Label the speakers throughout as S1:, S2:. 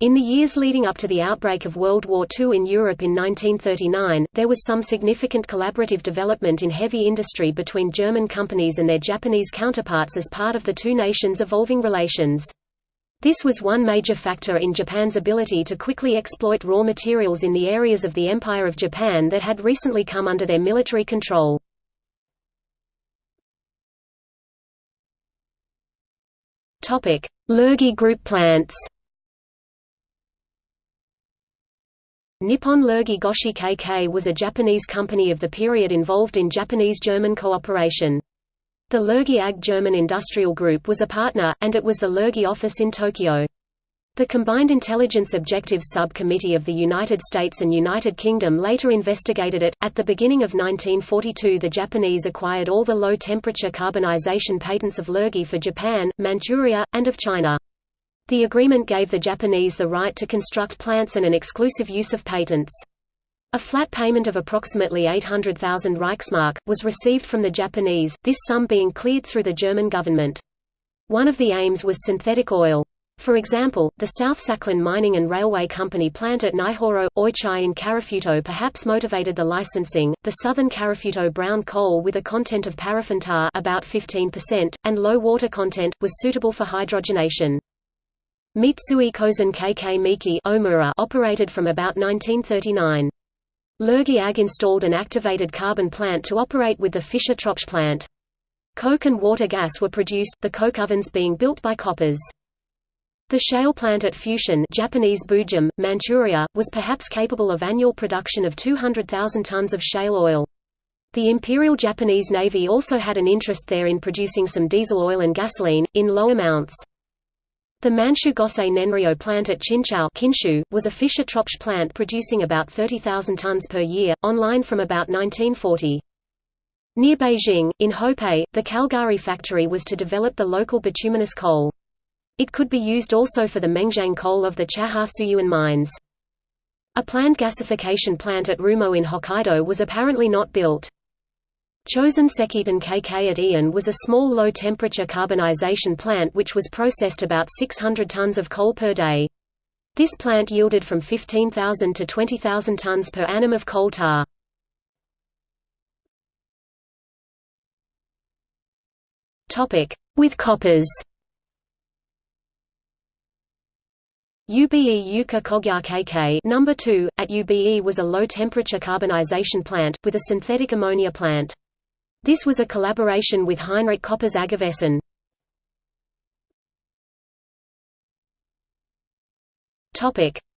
S1: In the years leading up to the outbreak of World War II in Europe in 1939, there was some significant collaborative development in heavy industry between German companies and their Japanese counterparts as part of the two nations' evolving relations. This was one major factor in Japan's ability to quickly exploit raw materials in the areas of the Empire of Japan that had recently come under their military control. Lurgi Group plants Nippon Lurgi Goshi KK was a Japanese company of the period involved in Japanese-German cooperation. The Lurgi AG German Industrial Group was a partner, and it was the Lurgi office in Tokyo. The Combined Intelligence Objectives Subcommittee of the United States and United Kingdom later investigated it. At the beginning of 1942, the Japanese acquired all the low temperature carbonization patents of Lurgi for Japan, Manchuria, and of China. The agreement gave the Japanese the right to construct plants and an exclusive use of patents. A flat payment of approximately 800,000 Reichsmark, was received from the Japanese, this sum being cleared through the German government. One of the aims was synthetic oil. For example, the South Sakhalin Mining and Railway Company plant at Naihoro, Ochiai in Karafuto perhaps motivated the licensing. The southern Karafuto brown coal with a content of paraffin tar about 15% and low water content was suitable for hydrogenation. Mitsui Kozen KK Miki Omuta operated from about 1939. Lurgi AG installed an activated carbon plant to operate with the Fischer-Tropsch plant. Coke and water gas were produced, the coke ovens being built by Koppers. The shale plant at Fushun Japanese Bujun, Manchuria, was perhaps capable of annual production of 200,000 tons of shale oil. The Imperial Japanese Navy also had an interest there in producing some diesel oil and gasoline, in low amounts. The Manchu Gosei Nenryo plant at Qinzhou Kinshu, was a Fischer-Tropsch plant producing about 30,000 tons per year, online from about 1940. Near Beijing, in Hopei, the Calgary factory was to develop the local bituminous coal. It could be used also for the Mengjiang coal of the Chaha Suyuan mines. A planned gasification plant at Rumoi in Hokkaido was apparently not built. Chosen Sekiten KK at Ian was a small low-temperature carbonization plant which was processed about 600 tons of coal per day. This plant yielded from 15,000 to 20,000 tons per annum of coal tar. With Koppers UBE Yuka Kogya KK number 2 at UBE was a low temperature carbonization plant with a synthetic ammonia plant. This was a collaboration with Heinrich Koppers Aggevessen.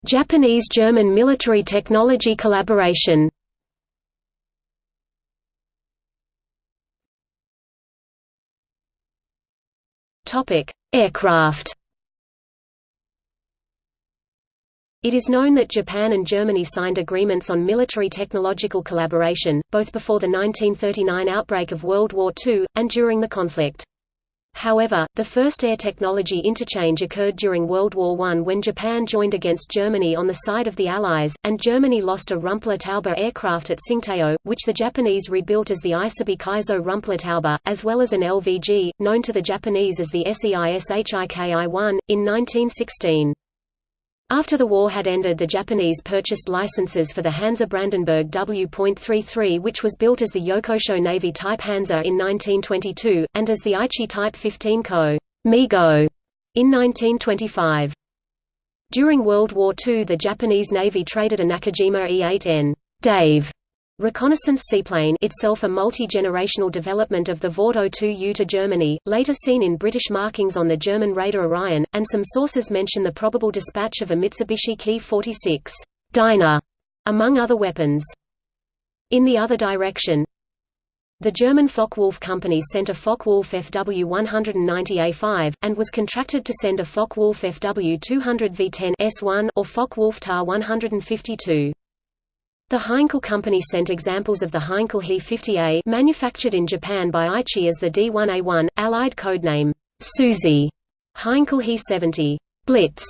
S1: Japanese-German military technology collaboration. Aircraft It is known that Japan and Germany signed agreements on military technological collaboration, both before the 1939 outbreak of World War II, and during the conflict. However, the first air technology interchange occurred during World War I when Japan joined against Germany on the side of the Allies, and Germany lost a Rumpler-Taube aircraft at Tsingtao, which the Japanese rebuilt as the Isobe Kaizo Rumpler-Taube, as well as an LVG, known to the Japanese as the SEISHIKI-1, in 1916. After the war had ended the Japanese purchased licenses for the Hansa Brandenburg W.33 which was built as the Yokosho Navy Type Hansa in 1922, and as the Aichi Type 15 Ko Migo in 1925. During World War II the Japanese Navy traded a Nakajima E-8N Dave Reconnaissance seaplane itself a multi-generational development of the Vought 02U to Germany, later seen in British markings on the German Raider Orion, and some sources mention the probable dispatch of a Mitsubishi Ki-46 Dinah, among other weapons. In the other direction, the German Focke-Wulf Company sent a Focke-Wulf FW-190A5, and was contracted to send a Focke-Wulf FW-200 V10 S1 or Focke-Wulf Ta-152. The Heinkel Company sent examples of the Heinkel He-50A manufactured in Japan by Aichi as the D-1A1, Allied codename Susie, Heinkel He-70 Blitz,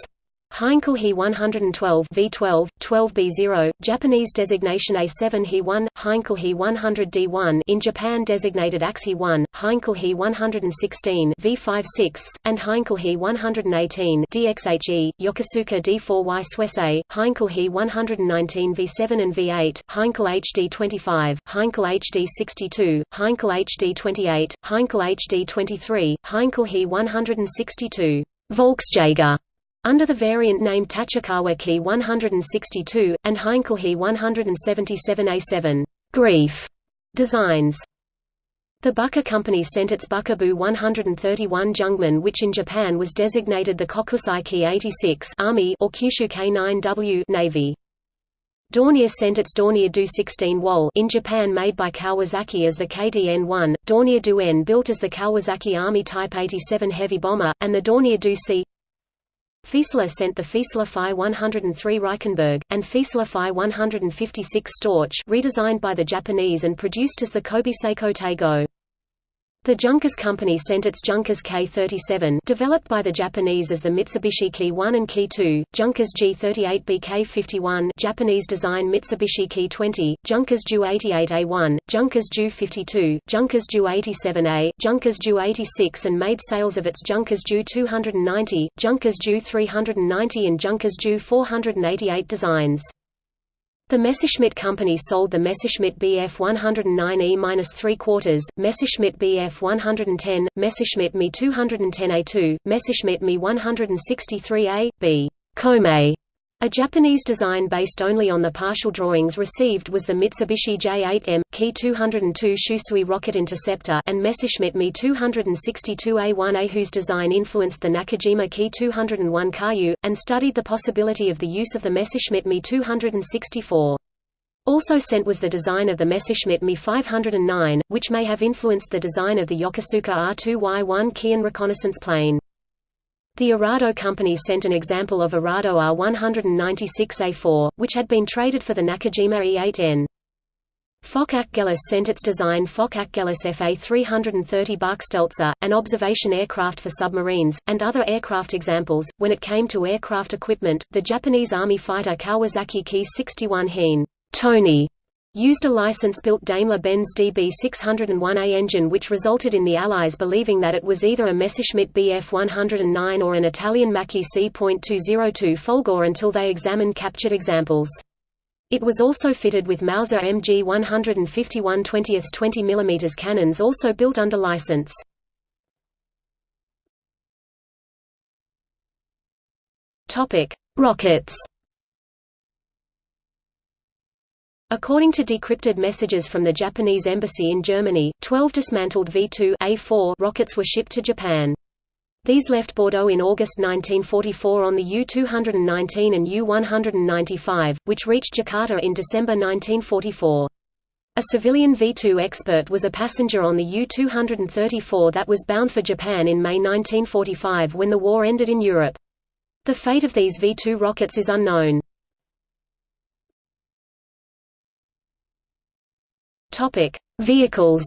S1: Heinkel He 112 V12, 12B0, Japanese designation A7 He 1, Heinkel He 100 D1 in Japan designated AX He 1, Heinkel He 116 V5 6, and Heinkel He 118 DXHE, Yokosuka D4Y Suisei, Heinkel He 119 V7 and V8, Heinkel HD 25, Heinkel HD 62, Heinkel HD 28, Heinkel HD 23, Heinkel He 162 Volksjager under the variant name Tachikawa Ki 162, and Heinkel He 177A7 Greif designs. The Bücker Company sent its Bukabu 131 Jungmann which in Japan was designated the Kokusai Ki 86 Army or Kyushu K9W Navy. Dornier sent its Dornier Do 16 Wal in Japan made by Kawasaki as the KDN-1, Dornier Do N built as the Kawasaki Army Type 87 heavy bomber, and the Dornier Do C Fieseler sent the Fieseler Fi 103 Reichenberg, and Fieseler Fi 156 Storch redesigned by the Japanese and produced as the Kobe Seiko Teigo. The Junkers Company sent its Junkers K37 developed by the Japanese as the Mitsubishi Ki 1 and Ki 2, Junkers G38B K51 Japanese design Mitsubishi Ki 20, Junkers Ju 88A1, Junkers Ju 52, Junkers Ju 87A, Junkers Ju 86 and made sales of its Junkers Ju 290, Junkers Ju 390 and Junkers Ju 488 designs. The Messerschmitt Company sold the Messerschmitt Bf 109E-3 quarters, Messerschmitt Bf 110, Messerschmitt Me 210A2, Messerschmitt Me 163A, B. Komet, a Japanese design based only on the partial drawings received was the Mitsubishi J8M, Ki 202 Shusui rocket interceptor and Messerschmitt Me 262A1A whose design influenced the Nakajima Ki 201 Karyu, and studied the possibility of the use of the Messerschmitt Me 264. Also sent was the design of the Messerschmitt Me 509, which may have influenced the design of the Yokosuka R2Y1 Kian reconnaissance plane. The Arado Company sent an example of Arado R196A4, which had been traded for the Nakajima E8N. Focke-Achgelis sent its design Focke-Achgelis FA-330 Bachstelze, an observation aircraft for submarines, and other aircraft examples. When it came to aircraft equipment, the Japanese Army fighter Kawasaki Ki-61 Hien Tony used a license-built Daimler-Benz DB601A engine which resulted in the Allies believing that it was either a Messerschmitt Bf 109 or an Italian Macchi C.202 Folgore until they examined captured examples. It was also fitted with Mauser MG 151 20 20 mm cannons also built under license. Rockets According to decrypted messages from the Japanese embassy in Germany, 12 dismantled V-2 A4 rockets were shipped to Japan. These left Bordeaux in August 1944 on the U-219 and U-195, which reached Jakarta in December 1944. A civilian V-2 expert was a passenger on the U-234 that was bound for Japan in May 1945 when the war ended in Europe. The fate of these V-2 rockets is unknown. Topic: Vehicles.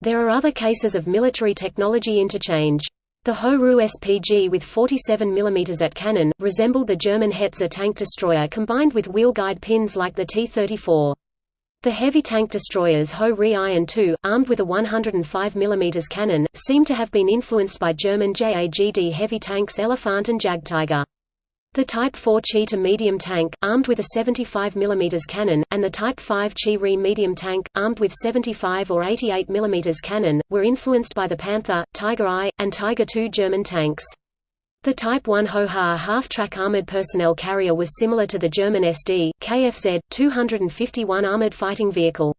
S1: There are other cases of military technology interchange. The Ho-Ru SPG with 47 mm at cannon, resembled the German Hetzer tank destroyer combined with wheel guide pins like the T-34. The heavy tank destroyers Ho-Ri and II, armed with a 105 mm cannon, seem to have been influenced by German JAGD heavy tanks Elefant and Jagdtiger. The Type 4 Chi-To medium tank, armed with a 75 mm cannon, and the Type 5 Chi-Ri medium tank, armed with 75 or 88 mm cannon, were influenced by the Panther, Tiger I, and Tiger II German tanks. The Type 1 Ho-Ha half-track armored personnel carrier was similar to the German SD, KFZ, 251 armored fighting vehicle.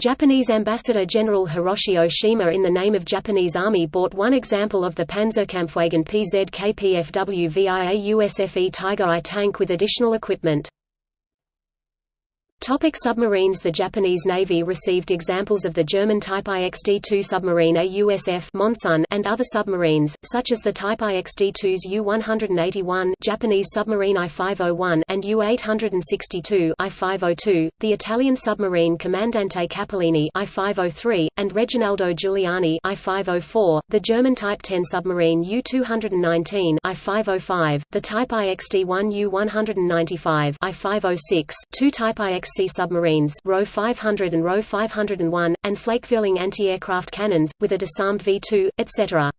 S1: Japanese Ambassador General Hiroshi Oshima in the name of Japanese Army bought one example of the Panzerkampfwagen PZKPFW via USFE Tiger I tank with additional equipment. Topic submarines The Japanese Navy received examples of the German Type IXD-2 submarine AUSF Monsun and other submarines, such as the Type IXD-2's U-181 Japanese submarine I-501 and U-862 I-502, the Italian submarine Comandante Cappellini I-503, and Reginaldo Giuliani I-504, the German Type 10 submarine U-219 I-505, the Type IXD-1 U-195 I-506, two Type IX Sea submarines RO 500 and RO 501, and flak-fueling anti-aircraft cannons, with a disarmed V-2, etc.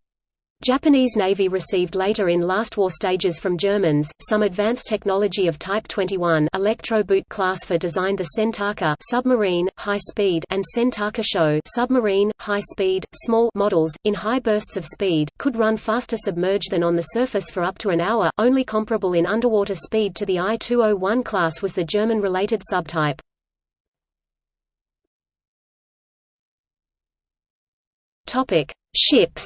S1: Japanese Navy received later in last war stages from Germans, some advanced technology of Type 21 electro-boot class for designed the Sentaka submarine, high-speed and Sentaka Sho submarine, high-speed, small models, in high bursts of speed, could run faster submerged than on the surface for up to an hour, only comparable in underwater speed to the I-201 class was the German-related subtype. Ships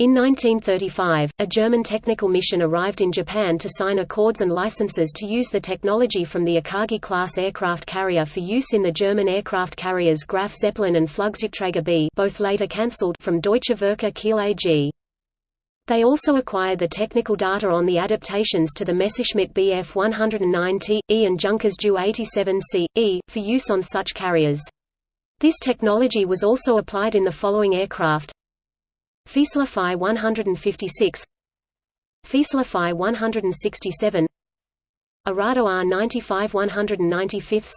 S1: In 1935, a German technical mission arrived in Japan to sign accords and licenses to use the technology from the Akagi-class aircraft carrier for use in the German aircraft carriers Graf Zeppelin and Flugzeugträger B both later cancelled from Deutsche Werke Kiel AG. They also acquired the technical data on the adaptations to the Messerschmitt Bf 109T, E and Junkers Ju 87C, E, for use on such carriers. This technology was also applied in the following aircraft Fieseler Fi 156 Fieseler Fi 167 Arado R95 195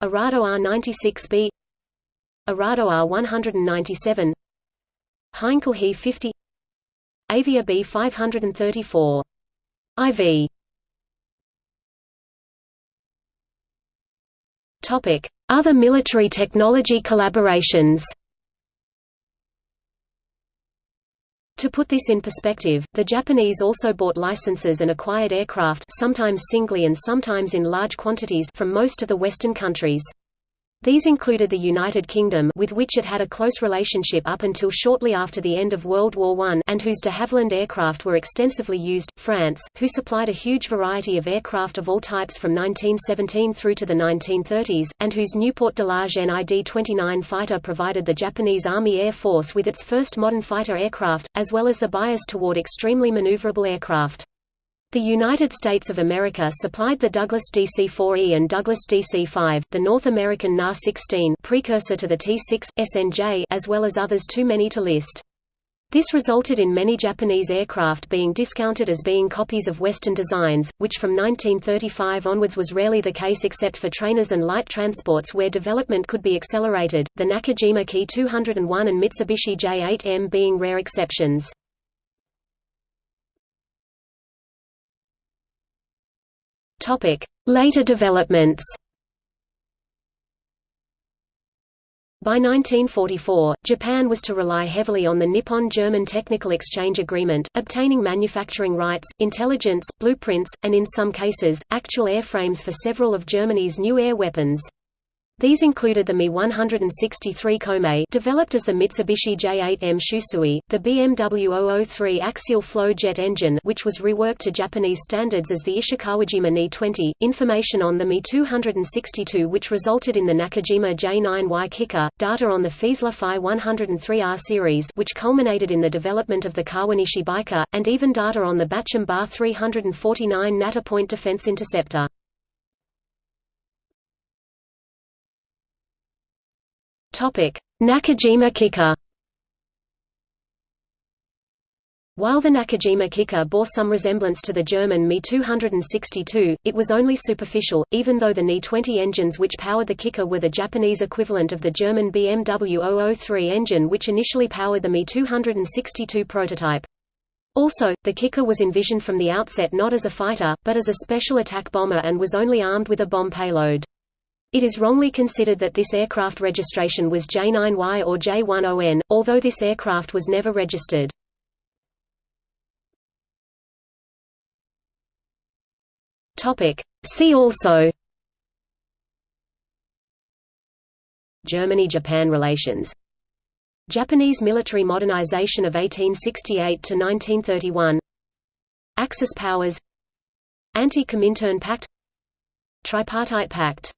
S1: Arado R96B Arado R197 Heinkel He 50 Avia B 534 IV Topic Other military technology collaborations To put this in perspective, the Japanese also bought licenses and acquired aircraft sometimes singly and sometimes in large quantities from most of the Western countries. These included the United Kingdom with which it had a close relationship up until shortly after the end of World War I and whose de Havilland aircraft were extensively used, France, who supplied a huge variety of aircraft of all types from 1917 through to the 1930s, and whose Nieuport Delage NID-29 fighter provided the Japanese Army Air Force with its first modern fighter aircraft, as well as the bias toward extremely maneuverable aircraft. The United States of America supplied the Douglas DC-4E and Douglas DC-5, the North American NA-16 precursor to the T-6, SNJ as well as others too many to list. This resulted in many Japanese aircraft being discounted as being copies of Western designs, which from 1935 onwards was rarely the case except for trainers and light transports where development could be accelerated, the Nakajima Ki 201 and Mitsubishi J8M being rare exceptions. Later developments. By 1944, Japan was to rely heavily on the Nippon-German Technical Exchange Agreement, obtaining manufacturing rights, intelligence, blueprints, and in some cases, actual airframes for several of Germany's new air weapons. These included the Me-163 Komatsu developed as the Mitsubishi J8M Shusui, the BMW 003 axial flow jet engine which was reworked to Japanese standards as the Ishikawajima Ni-20, information on the Me-262 which resulted in the Nakajima J9Y Kikka, data on the Fieseler Fi 103R series which culminated in the development of the Kawanishi Baika, and even data on the Bachem Ba 349 Natter Point Defense Interceptor. Nakajima Kikka. While the Nakajima Kikka bore some resemblance to the German Me-262, it was only superficial, even though the Ni-20 engines which powered the Kikka were the Japanese equivalent of the German BMW 003 engine which initially powered the Me-262 prototype. Also, the Kikka was envisioned from the outset not as a fighter, but as a special attack bomber and was only armed with a bomb payload. It is wrongly considered that this aircraft registration was J9Y or J10N, although this aircraft was never registered. See also Germany–Japan relations Japanese military modernization of 1868 to 1931 Axis powers Anti-Comintern Pact Tripartite Pact